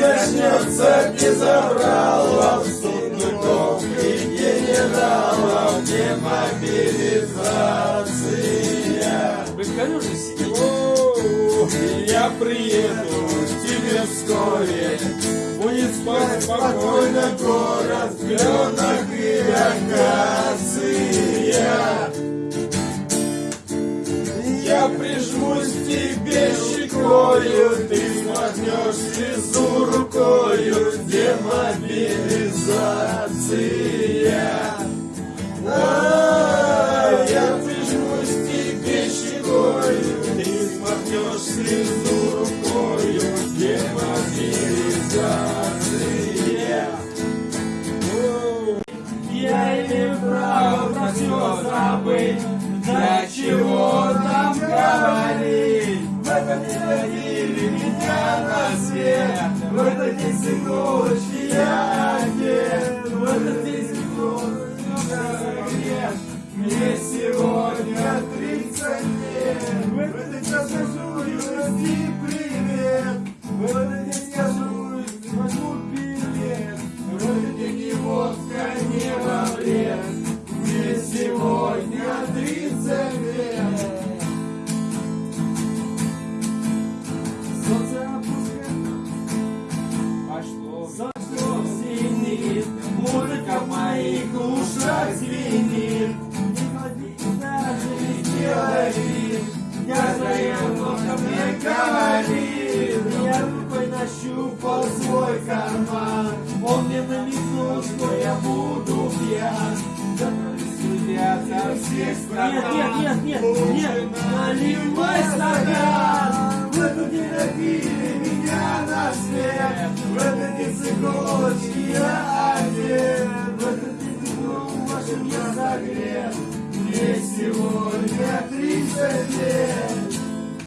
начнется безобралов, сундуков и генералов, демобилизация. Вы скажу же сидите. О, Я приеду к тебе вскоре, будет спать спокойно город, кленок и акация. Я прижмусь к тебе щекою, ты смахнешь рукою, демобилизация. А, я прижмусь тебе щекою, ты смахнешь слезу рукою, демобилизация. Я имею право на все забыть, для чего там говорить? В этом не родили меня на свет, в этот день сыночки Мне сегодня 30 лет, в этот день скажу юности привет, Нет, нет, нет, нет, нет. Наливай стакан, в этот день меня на свет, в этот день цыгочки я одет, в этот день теплом вашим я согрет. Мне сегодня 30 лет.